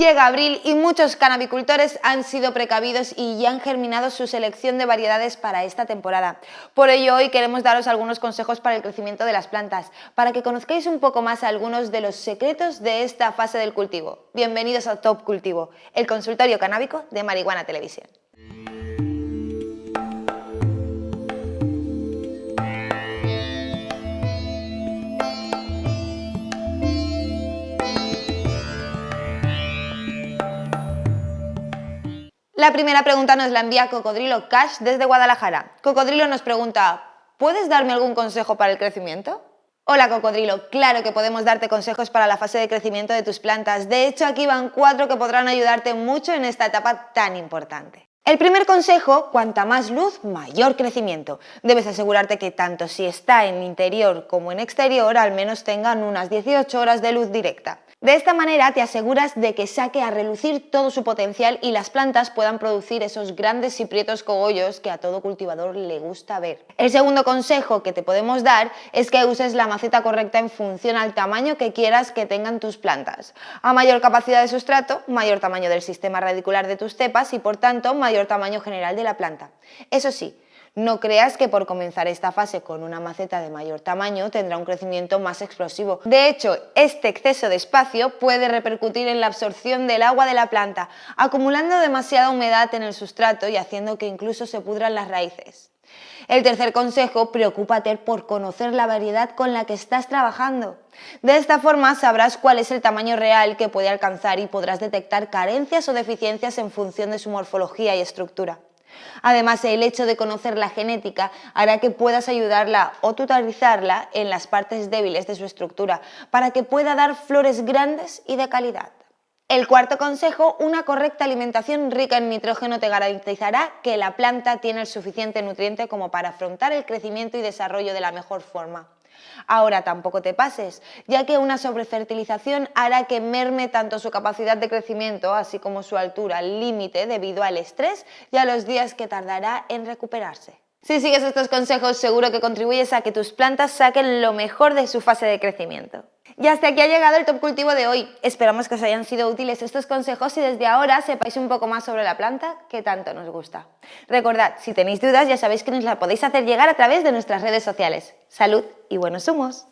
Llega abril y muchos canabicultores han sido precavidos y ya han germinado su selección de variedades para esta temporada. Por ello hoy queremos daros algunos consejos para el crecimiento de las plantas, para que conozcáis un poco más algunos de los secretos de esta fase del cultivo. Bienvenidos a Top Cultivo, el consultorio canábico de Marihuana Televisión. La primera pregunta nos la envía Cocodrilo Cash desde Guadalajara. Cocodrilo nos pregunta, ¿puedes darme algún consejo para el crecimiento? Hola Cocodrilo, claro que podemos darte consejos para la fase de crecimiento de tus plantas. De hecho, aquí van cuatro que podrán ayudarte mucho en esta etapa tan importante. El primer consejo, cuanta más luz, mayor crecimiento. Debes asegurarte que tanto si está en interior como en exterior, al menos tengan unas 18 horas de luz directa. De esta manera te aseguras de que saque a relucir todo su potencial y las plantas puedan producir esos grandes y prietos cogollos que a todo cultivador le gusta ver. El segundo consejo que te podemos dar es que uses la maceta correcta en función al tamaño que quieras que tengan tus plantas. A mayor capacidad de sustrato, mayor tamaño del sistema radicular de tus cepas y por tanto mayor tamaño general de la planta. Eso sí, no creas que por comenzar esta fase con una maceta de mayor tamaño tendrá un crecimiento más explosivo. De hecho, este exceso de espacio puede repercutir en la absorción del agua de la planta, acumulando demasiada humedad en el sustrato y haciendo que incluso se pudran las raíces. El tercer consejo, preocúpate por conocer la variedad con la que estás trabajando. De esta forma sabrás cuál es el tamaño real que puede alcanzar y podrás detectar carencias o deficiencias en función de su morfología y estructura. Además, el hecho de conocer la genética hará que puedas ayudarla o tutorizarla en las partes débiles de su estructura para que pueda dar flores grandes y de calidad. El cuarto consejo, una correcta alimentación rica en nitrógeno te garantizará que la planta tiene el suficiente nutriente como para afrontar el crecimiento y desarrollo de la mejor forma. Ahora tampoco te pases, ya que una sobrefertilización hará que merme tanto su capacidad de crecimiento, así como su altura límite debido al estrés y a los días que tardará en recuperarse. Si sigues estos consejos seguro que contribuyes a que tus plantas saquen lo mejor de su fase de crecimiento. Y hasta aquí ha llegado el top cultivo de hoy. Esperamos que os hayan sido útiles estos consejos y desde ahora sepáis un poco más sobre la planta que tanto nos gusta. Recordad, si tenéis dudas ya sabéis que nos la podéis hacer llegar a través de nuestras redes sociales. Salud y buenos humos.